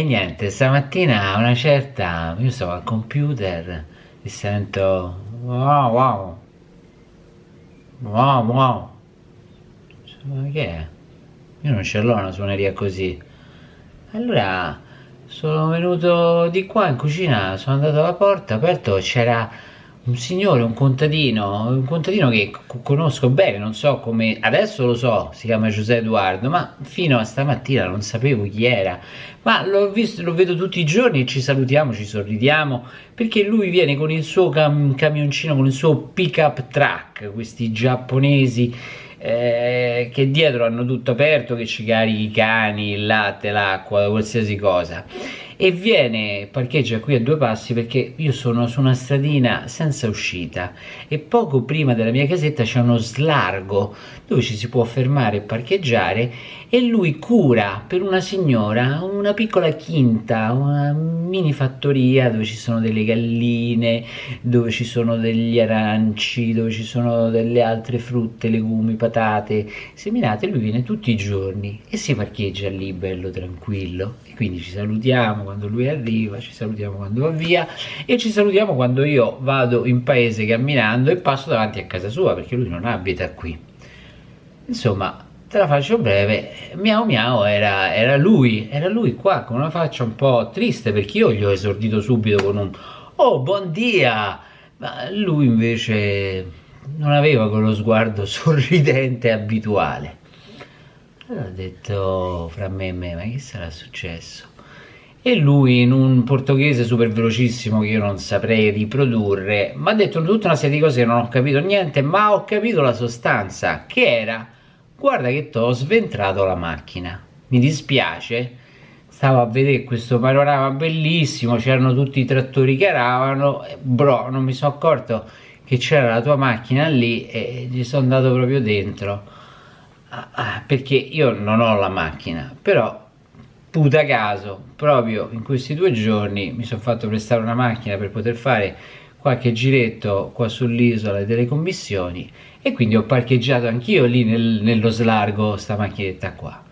E niente, stamattina a una certa, io stavo al computer e sento wow wow. Wow wow. Ma che è? Io non ce l'ho una suoneria così. Allora sono venuto di qua in cucina, sono andato alla porta, aperto, c'era un signore, un contadino, un contadino che conosco bene, non so come, adesso lo so, si chiama Giuseppe Edoardo, ma fino a stamattina non sapevo chi era, ma l'ho visto, lo vedo tutti i giorni, ci salutiamo, ci sorridiamo, perché lui viene con il suo cam camioncino, con il suo pick up truck, questi giapponesi, eh, che dietro hanno tutto aperto, che ci carichi i cani, il latte, l'acqua, qualsiasi cosa e viene, parcheggia qui a due passi perché io sono su una stradina senza uscita e poco prima della mia casetta c'è uno slargo dove ci si può fermare e parcheggiare e lui cura per una signora una piccola quinta, una mini fattoria dove ci sono delle galline, dove ci sono degli aranci, dove ci sono delle altre frutte, legumi, patate seminate, lui viene tutti i giorni e si parcheggia lì bello tranquillo. E quindi ci salutiamo quando lui arriva, ci salutiamo quando va via e ci salutiamo quando io vado in paese camminando e passo davanti a casa sua perché lui non abita qui. Insomma, te la faccio breve, miau miau era, era lui, era lui qua con una faccia un po' triste perché io gli ho esordito subito con un oh buon dia, ma lui invece non aveva quello sguardo sorridente abituale. Allora ho detto fra me e me, ma che sarà successo? E lui in un portoghese super velocissimo che io non saprei riprodurre mi ha detto tutta una serie di cose che non ho capito niente ma ho capito la sostanza che era guarda che ti ho sventrato la macchina. Mi dispiace. Stavo a vedere questo panorama bellissimo c'erano tutti i trattori che aravano bro non mi sono accorto che c'era la tua macchina lì e gli sono andato proprio dentro. Ah, ah, perché io non ho la macchina però puta caso, proprio in questi due giorni mi sono fatto prestare una macchina per poter fare qualche giretto qua sull'isola delle commissioni e quindi ho parcheggiato anch'io lì nel, nello slargo sta macchinetta qua.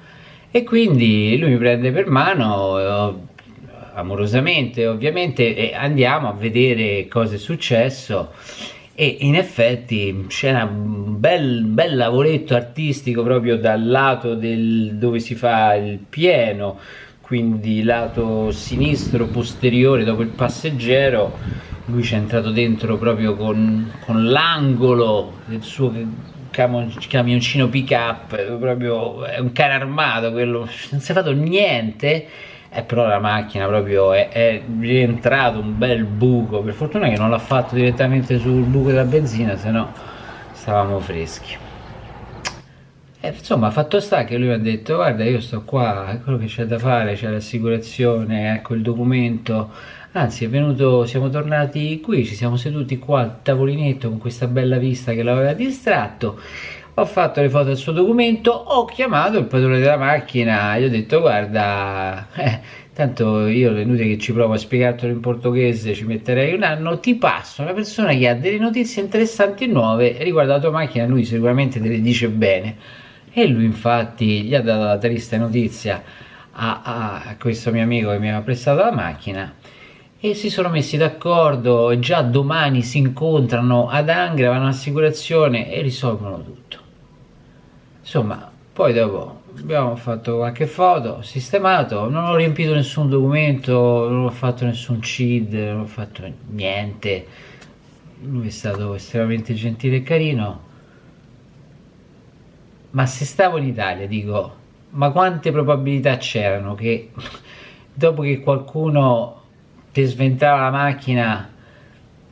E quindi lui mi prende per mano amorosamente ovviamente e andiamo a vedere cosa è successo e in effetti un bel, bel lavoretto artistico proprio dal lato del, dove si fa il pieno quindi lato sinistro posteriore dopo il passeggero lui ci è entrato dentro proprio con, con l'angolo del suo camioncino pick up proprio è un cane armato quello non si è fatto niente eh, però la macchina proprio è, è, rientrato un bel buco. Per fortuna che non l'ha fatto direttamente sul buco della benzina se no stavamo freschi. E insomma fatto sta che lui mi ha detto guarda io sto qua quello che c'è da fare c'è l'assicurazione ecco il documento. Anzi è venuto siamo tornati qui ci siamo seduti qua al tavolinetto con questa bella vista che l'aveva distratto ho fatto le foto del suo documento, ho chiamato il padrone della macchina, gli ho detto guarda, eh, tanto io è inutile che ci provo a spiegartelo in portoghese, ci metterei un anno, ti passo una persona che ha delle notizie interessanti e nuove riguardo la tua macchina, lui sicuramente te le dice bene. E lui infatti gli ha dato la triste notizia a, a questo mio amico che mi aveva prestato la macchina e si sono messi d'accordo, già domani si incontrano ad Angra, vanno all'assicurazione e risolvono tutto insomma poi dopo abbiamo fatto qualche foto sistemato non ho riempito nessun documento non ho fatto nessun CID non ho fatto niente. Lui è stato estremamente gentile e carino. Ma se stavo in Italia dico ma quante probabilità c'erano che dopo che qualcuno ti sventava la macchina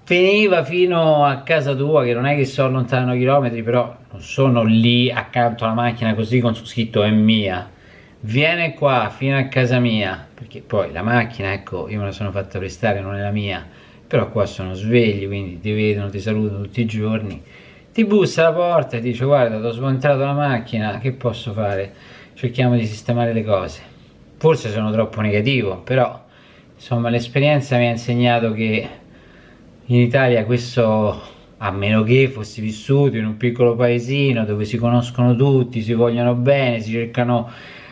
veniva fino a casa tua che non è che sono lontano chilometri però non sono lì accanto alla macchina così con su scritto è mia viene qua fino a casa mia perché poi la macchina ecco io me la sono fatta prestare non è la mia però qua sono svegli quindi ti vedono ti salutano tutti i giorni. Ti bussa alla porta e dice guarda ho smontato la macchina che posso fare? Cerchiamo di sistemare le cose. Forse sono troppo negativo però insomma l'esperienza mi ha insegnato che in Italia questo a meno che fossi vissuto in un piccolo paesino dove si conoscono tutti, si vogliono bene, si cercano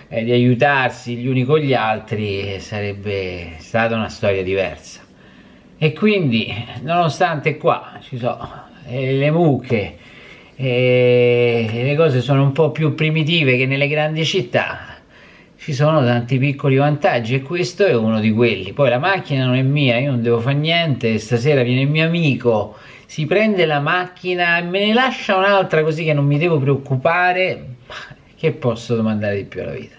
eh, di aiutarsi gli uni con gli altri sarebbe stata una storia diversa. E quindi, nonostante qua ci sono eh, le mucche e le cose sono un po' più primitive che nelle grandi città, ci sono tanti piccoli vantaggi e questo è uno di quelli. Poi la macchina non è mia, io non devo fare niente, stasera viene il mio amico, si prende la macchina e me ne lascia un'altra così che non mi devo preoccupare. Che posso domandare di più alla vita?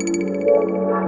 Thank you.